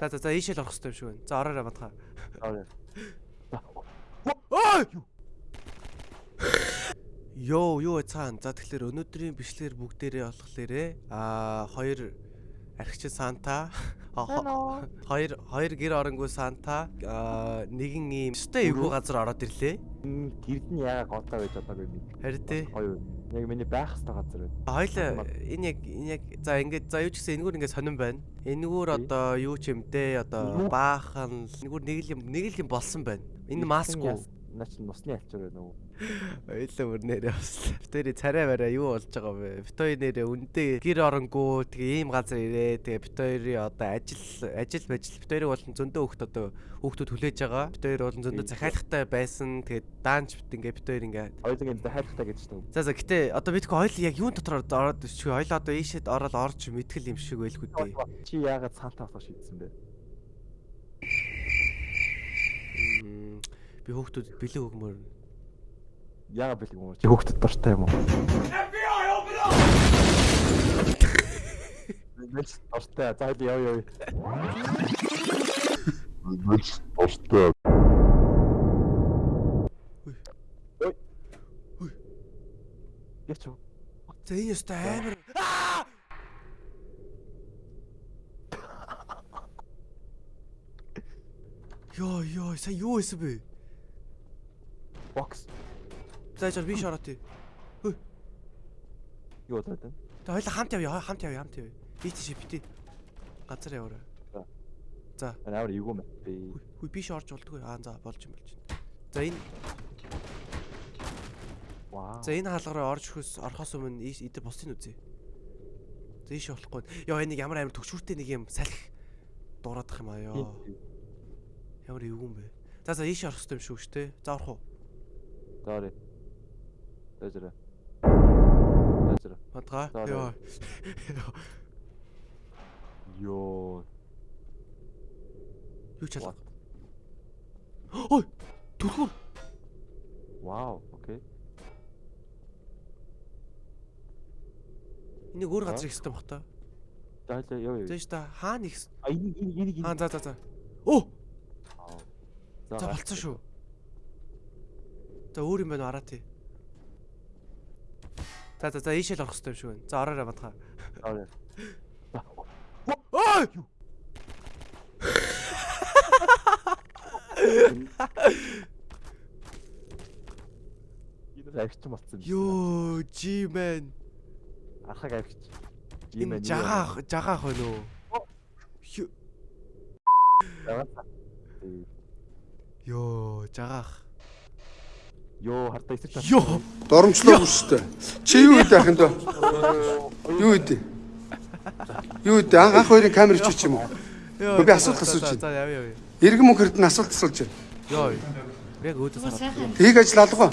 За за за ийшээ л орох хэрэгтэй юм шиг байна. За ороорой матха. Аа. Ой! Йоо, юу цаан. За тэгэхээр өнөөдрийн бичлэгээр бүгдээрээ болохоор аа хоёр архич Санта хоёр хоёр гэр оронгүй Санта аа нэгэн ийм өстэй эвгүй газар ороод ирлээ. Гэрд нь яага готоо байж чадаагүй юм. Харин тий. Хоёр. Яг миний байх хэвээр газар байна. Хоёлаа энэ яг энэ яг за ингээд за юу ч гэсэн энэгээр ингээд сонирн байна. Энэгээр одоо юу ч юм дээ одоо баахан энэгээр нэг л юм нэг л юм болсон байна. Энэ маск уу? Наа чи нусны альчаар байна уу? Ойлоо бүр нэрээ бас. Битүүрийн царай бараа юу болж байгаа вэ? Битүүрийн нэрээ үндэ гэр оронгоо тэгээ ийм газар ирээ. Тэгээ битүүрийн одоо ажил ажил бажил битүүрийн болон зөндөө хөхт одоо хүүхдүүд хүлээж байгаа. Битүүр болон зөндөө захиалгатай байсан. Тэгээ даанч бит ингээ битүүр ингээ ингэ захиалгатай гэж шүү. За за гэтээ одоо бидгүй ойл яг юун дотор ороод чи ойл одоо ийшэд ороод орж мэтгэл юм шиг байлгүй дээ. Чи яагаад цаантаа авах шийдсэн бэ? Би хүүхдүүд бэлэн өгмөр. Яагаад бэлэг юм? Чи хүүхдэд дуртай юм уу? Мэдээж дуртай. За яа яа. Мэдээж дуртай. Яч юу? За энэ өстой амар. Аа! Йоо ёо сая юу исэн бэ? Бокс. За яж би шороо тий. Юу удаад вэ? Тэ хоёлаа хамт явъя хамт явъя хамт явъя. Би тийш бити. Газар яваарай. За. Эвгүй мэ. Би Хүй хүй биш орж болдгүй. Аа за болж юм болж байна. За энэ вау. за энэ хаалгараа орж өгөхөөс орохоос өмнө ийш идэр бусдын үзье. За ийш болохгүй. Йоо энэ нэг ямар амар төгшүүртэй нэг юм салхи дуурайдах юм аа ёо. Ямар эвгүй юм бэ? За за ийш орох хэрэгтэй юм шүү дээ. За орох уу? Sorry. Özür. Özür. Мадгаа. За, Йоо. Юу ч алга. Ой! Түлхүүр. Вау, окей. Энийг өөр За. газар их систем бах та. За за ёо ёо. Зөөш та хаана их А энийг энийг энийг. Аа за за за. Оо! За болцсон шүү. За өөр юм байна араа тий. За за за ийшээ л орох хэрэгтэй юм шиг байна. За ороорой мадгаа. Sorry. Ой! Энэ авчиж болцсон. Йоо, G-man. Архаг авчиж. Энэ жагаах, жагаах байна уу? Йоо, жагаах. Йоо, хартаа эсэж чад. Йоо. Доромжлоо үстэй. Чи юу гэдэг ахын дөө? Юу гэдэг? Юу гэдэг? Анх анх хоёрын камер чич юм уу? Йоо. Би асуулт асууж За, байна. За, явъя явъя. Иргэн мөнхөрд нь асуулт асууж байна. Йоо. Яг өөдөөс хараад. Тийг ажил алгаа.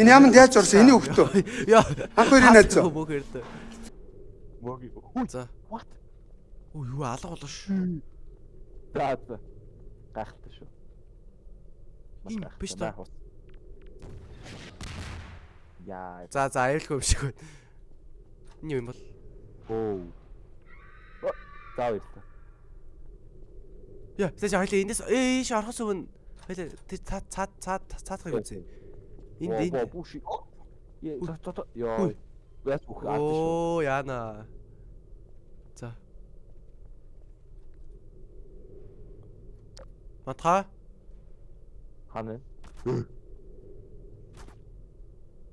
Энэ яманд яаж орсон? Эний хөвгтөө. Йоо. Анх хоёрын найз зөө. Бөөхөрд. Мөг. Хүү. За. What? Оо юу алга болоо шүү. За за. Гайхалтай шүү. Маш гайхалтай. Яа. За за юм шиг байна. Энэ юм бол? Оо. О, За баяр та. Яа, тэгэж хоёлаа эндээс ээш орохос өмнө хоёлаа цаад цаад цаад цаадах юм үзье. Энд Оо, энд. Яа, за за. Йоо. Яа, бүх ард шүү. Оо, яана. За. Матха? Хана.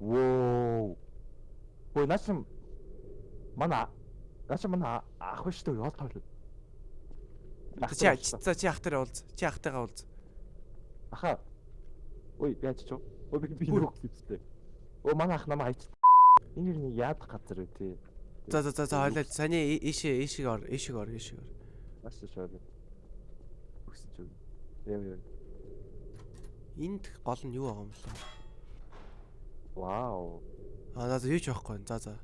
Воо. Ой, начим мана. Начим мана ах биш үү? Яа тоолоо. Чи за чи ах дээр уулз. Чи ах тайгаа уулз. Аха. Ой, яаж ч. Ой, би би нүх гэвчтэй. Оо, манай ах намайг хайч. Энэ юу яадах газар үү тий. За за за за хоёлаа саний ийшээ ийшээ ор, ийшээ ор, ийшээ ор. Маш шоолоо. Өгсөн ч үү. Яа яа. Энд гол нь юу байгаа юм бэ? Вау. Аа за юу ч байхгүй. За за.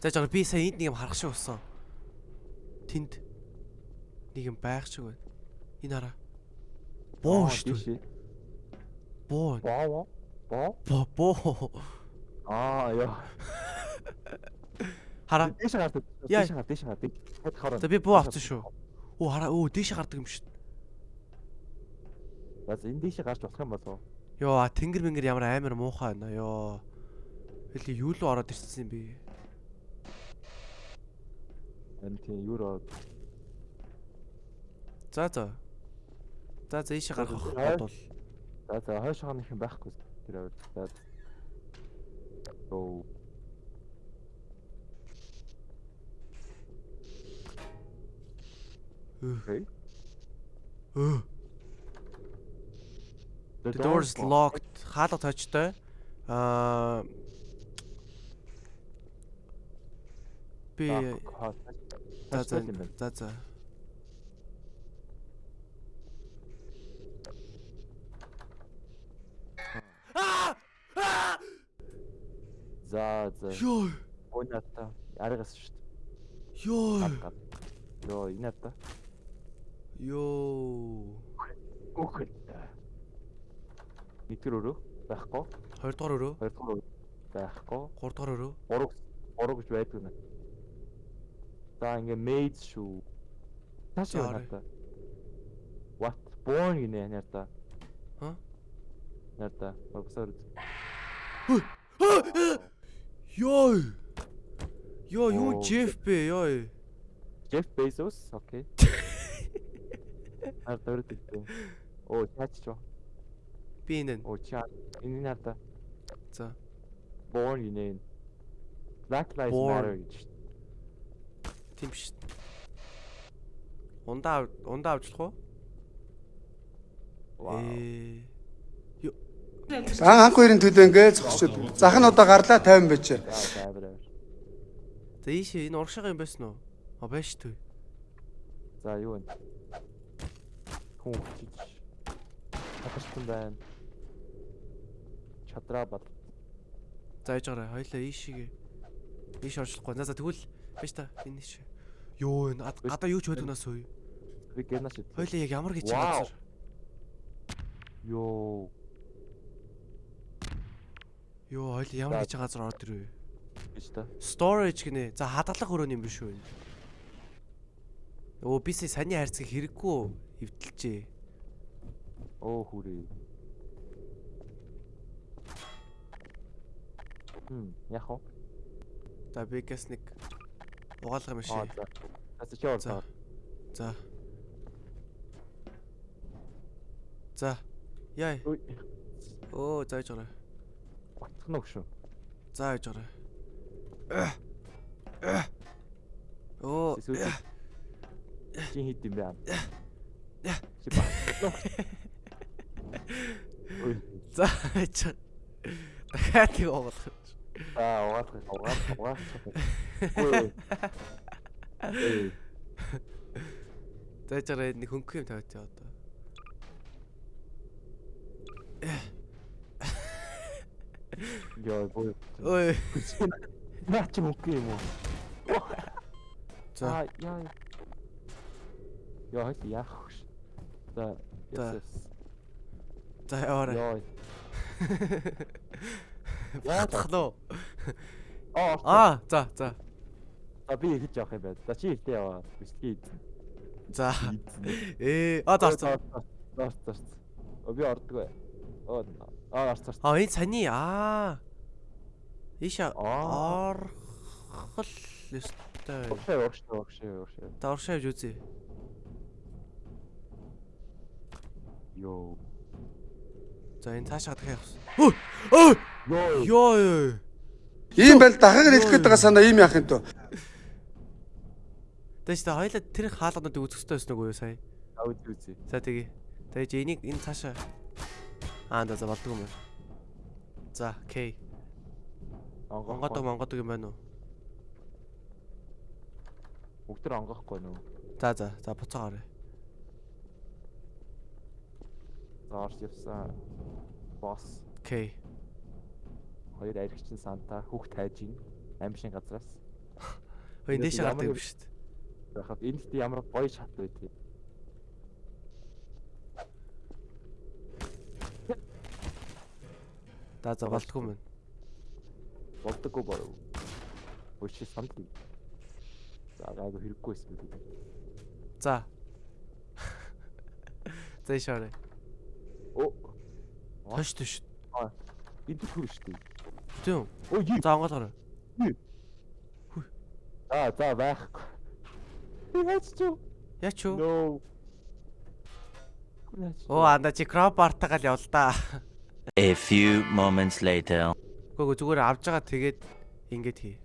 За жоо би сая энд нэг юм харах шиг болсон. Тэнд нэг юм байх шиг байна. Энэ хараа. Боо шүү дээ. Боо. Боо. Боо. Боо боо. Аа, яа. Хараа. Яа. Дэш гарт, дэш гарт. Хэд хараа. За би буу авсан шүү. Оо хараа өө дээшээ гардаг юм. За за, энэ дэшээ гарч болох юм болов. Йоо тэнгэр мэнгэр ямар амар муухай байна ёо. Хэл юу руу ороод ирсэн юм бэ? Энэ тийм юу руу За за. За за ийшээ гарах За, бодвол. За за хойш хааны юм байхгүй тэр аваад. За. Оо. Өө. The doors locked. Хаалга тойчтой. Аа би за за за за. За за. Йоо. Өнөөдөр аргас шүү дээ. Йоо. Йоо, та. Йоо. Үхэл. Нэгдүгээр өрөө байхгүй. Хоёрдугаар өрөө, Хоёрдугаар өрөө байхгүй. гуравдугаар өрөө. Гурав гурав гэж байдаг нэ. За ингээ maid шүү. Тааш За, яа та. What? Born гинэ нэрта. Ха? Нэрта. Прогсор. Йоо. Йоо, юу. Джеф бэ? Йоо. Jeff Bezos, окей. Ар дөрөв гэдэг. Оо, чаач чоо. Би энэ. Оо, чаа. Энэ нэрта. За. Born гинэ. Black Lives Born. Matter гэж. Тийм биш. Ундаа ундаа авчлах уу? Вау. Ээ. За анх хоёрын төлөө ингээд зогсчод. Зах нь одоо гарлаа 50 байж. За, ийшээ энэ урагшаага юм байсан уу? А байж төө. За, юу вэ? Хүн чиж. Хатарсан байна. Чадраа бат. За яж гараа. Хоёлаа ийшээгээ. Ийш орчлохгүй. За за тэгвэл байж та энэ ш. Йоо энэ ад- гадаа юу ч хөдөнөөс үе. Би гэнэ шид. Хоёлаа яг ямар гэж газар. Йоо. Йоо хоёлаа ямар гэж газар ороод ирвэ. гэж та. Storage гинэ. За хадгалах өрөөний юм биш үү? энэ? Өө бисээ саний хайрцаг хэрэггүй эвдэлжээ. Оо хүрээ. Хм, яг уу. За би гэс нэг угаалга юм Аа, шиг. за. Чи За. ороо. За. За. Яа. Ой. Оо зааж гараа. Утх нь өгшөө. Зааж гараа. Оо. Чи хит юм? Я. Чи ба. Ой. Зааж. Дахиад нэг угаалга. Аа, угаах, угаах, угаах. Зааж гараа нэг хөнгөх юм тавьт яа одоо. Яа, бой. Ой. Наа чи мөнгө юм уу? За. Яа. Яа, хит яах вэ? За. За. За яваарай. Яа. Нь уу? Аа. Аа, за, за. А би хийж явах юм байна. За чи ихтэй яваа. Бичлэгийг. За. Ээ, а зарсан. Зарц зарц. О би ордгоо. Оо. Аа зарц зарц. А энэ сани аа. Иша Аа. орхол ёстой. Огшээ огшээ огшээ огшээ. Та оршаавж үзье. Йоо. За энэ цаашаа дахиад явах. Өө! Йоо. Йоо ёо. Ийм байл дахиад хэлэх гээд байгаа санаа ийм яах юм. Тэс та хоёлаа тэр хаалгануудыг үзэх хэрэгтэй байсан уу сая? Аа үгүй үгүй. За тэгье. Тэгэж энийг энэ цаашаа Аа за болдгоо юм байна. За, К. Онгодог монгодог юм байна уу? Бүгд төр онгохгүй нөө. За за, за буцаагаар. За орж явсан. Босс. К. Хоёр аригчин санта хүүхд хайж ийн. Амьшин газраас. Дээш ямар гардаг юм шүү дээ. Яхад энэ дэхт ямар гоё шат байдгийг. За за болдгоо юм байна. Болдоггүй боров. Өчиг санд. За гайгүй хэрэггүй гэдэг. За, За ийш Тош тош. Энэ түр шүү дээ. Тийм. Оо юу? За онгол орё. За за байхгүй. Яаж ч юу? Яач юу? No. Оо анда чи кроп артагаал явал да. A few moments later. Гүг зүгээр авж байгаа тэгээд ингэж хий.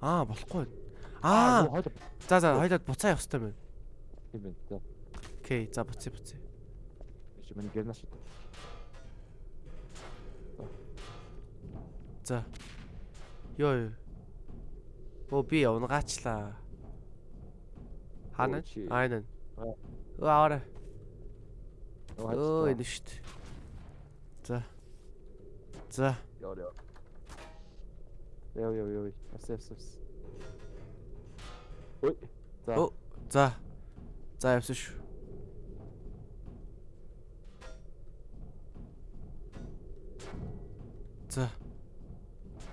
Аа болохгүй. Аа. За за хоёлоод буцаа явах хэрэгтэй байна. Тийм байна. Окей, за буцъя буцъя. Чи миний гэрнаш. За. Йоо. Оо би явнагаачлаа. Хана? Оо, чи. Айнан. Аа. Ууаарай. Оо энэ шүү дээ. За. За. Яа яа. Яа яа яа. Авс авс авс. Ой. За. Оо. За. За явсан шүү. За.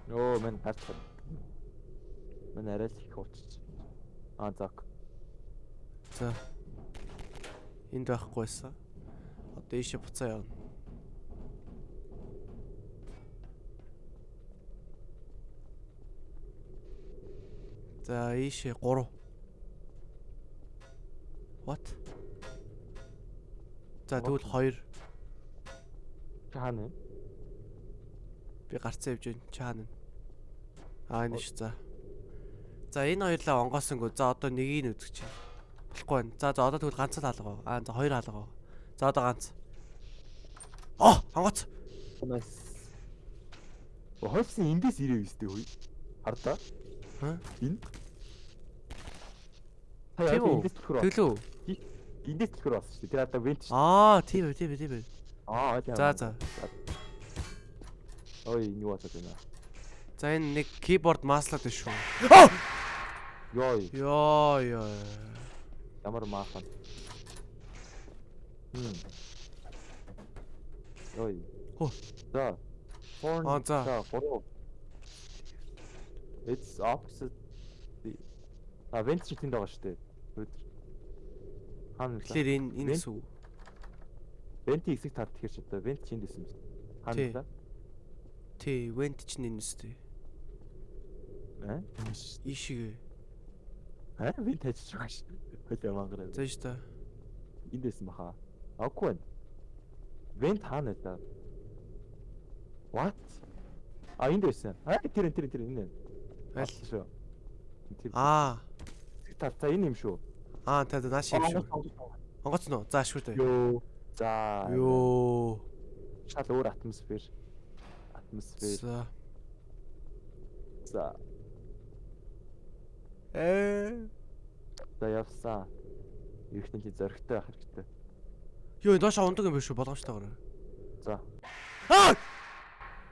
Оо мен байна. Мен арай л их уучиж. Аа зак. За. Энд байхгүйсэн. Одоо ийшээ буцаа явна. За ийшээ 3. What? За тэгвэл 2. Чаана. Би гарцаа явж байна. Чаана. Аа энэ ш за. За энэ хоёрлаа онгоосонгүй. За одоо нэгийг нь үзэж байна. Болохгүй байна. За за одоо тэгвэл ганц л алгаа. Аа за хоёр алгаа. За одоо ганц. Оо, онгоц. Хойсон эндээс ирээ өстэй хүй. Хардаа. Ха? Энэ. Тийм Хаяа үү? эндээс түлхэр. Тэглүү. Эндээс түлхэр болсон шүү дээ. Тэр одоо вент шүү. Аа, тийм ээ, тийм ээ, тийм ээ. Аа. За за. Ой, юу болоод байна. За энэ нэг keyboard маслаад байна шүү. Йой, Йоо ёо. ямар маахан. Хм. Ой. Хөө. За. Horn. Аа, за. It's opposite. А вент шиг тэнд байгаа шүү дээ. Хаана вэ? Тэгэхээр энэ энэ Вент? гэсэн үг. Вентийн хэсэг таар тэгэхээр ч одоо вент чинь дэсэн юм. Хаана Тий. вэ? Тий, vent чинь энэ үстэй. Аа? Ийшээ. Аа, вент хайчих байгаа шүү. Хөлөө мангар. За шүү дээ. Энд дэсэн баха. Аггүй байна. Вент хаана та? What? А энд байсан. Аа тэр тэр тэр энэ. Аль? шүү. Тэр Аа. та та энэ юм шүү. Аа, та нааш юм шүү. Онгоц нь уу? За шүү дээ. Йоо. За. Йоо. Шал өөр атмосфер. Атмосфер. За. За. Э. За явсан. Ирэх нь зөрөгтэй байх хэрэгтэй. Йоо, доош ундаг юм биш үү? Болгоомжтойгоор. За. Аа!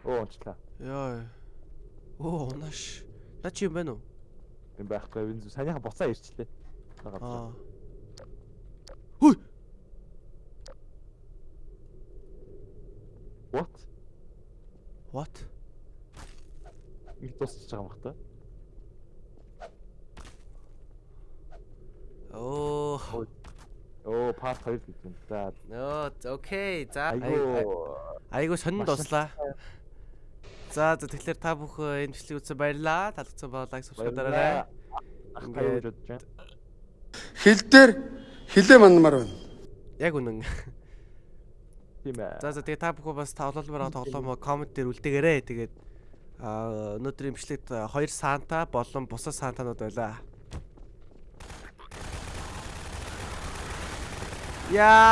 Оо онцлаа. Йоо. Оо, унаш. На чи юм байна уу? юм байхгүй энэ санийха буцаа ирчлээ. Аа. Хүй. What? What? Ингэ тусч байгаа юм бах та. Оо. Оо, part 2 гэж юм. За. Нөө, окей. За. Айгуу. Айгуу сонин Маш дуслаа. За за тэгэхээр та бүх энэ бичлэг үзсэн баярлаа. Таалагдсан бол лайк subscribe дараарай. Ингээд-. Хил дээр хилээ манмаар байна. Яг үнэн. Тийм ээ. За за тэгээ та бүхэн бас тоглоомоор тоглоомоо комент дээр үлдээгээрэй. Тэгээд өнөөдрийн бичлэгт хоёр санта болон бусад сантанууд байлаа. Яа